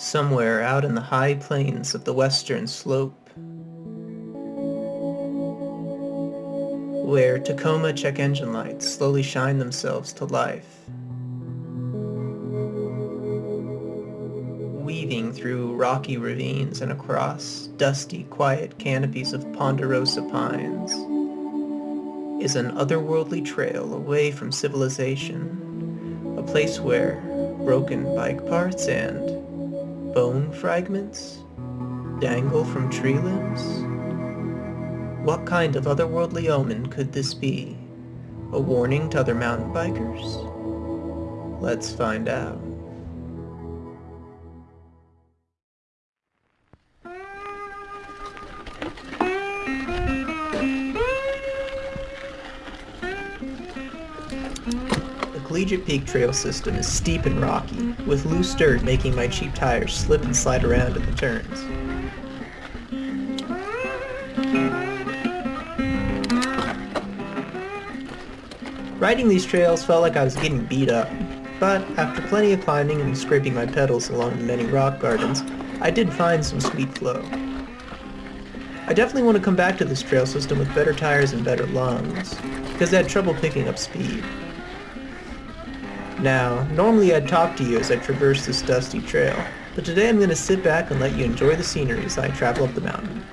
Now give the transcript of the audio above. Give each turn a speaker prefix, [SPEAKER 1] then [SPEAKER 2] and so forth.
[SPEAKER 1] somewhere out in the high plains of the western slope, where Tacoma check engine lights slowly shine themselves to life, weaving through rocky ravines and across dusty, quiet canopies of ponderosa pines, is an otherworldly trail away from civilization, a place where broken bike parts and bone fragments dangle from tree limbs? What kind of otherworldly omen could this be? A warning to other mountain bikers? Let's find out. Collegiate Peak Trail system is steep and rocky, with loose dirt making my cheap tires slip and slide around in the turns. Riding these trails felt like I was getting beat up, but after plenty of climbing and scraping my pedals along the many rock gardens, I did find some sweet flow. I definitely want to come back to this trail system with better tires and better lungs, because I had trouble picking up speed. Now, normally I'd talk to you as I traverse this dusty trail, but today I'm going to sit back and let you enjoy the scenery as I travel up the mountain.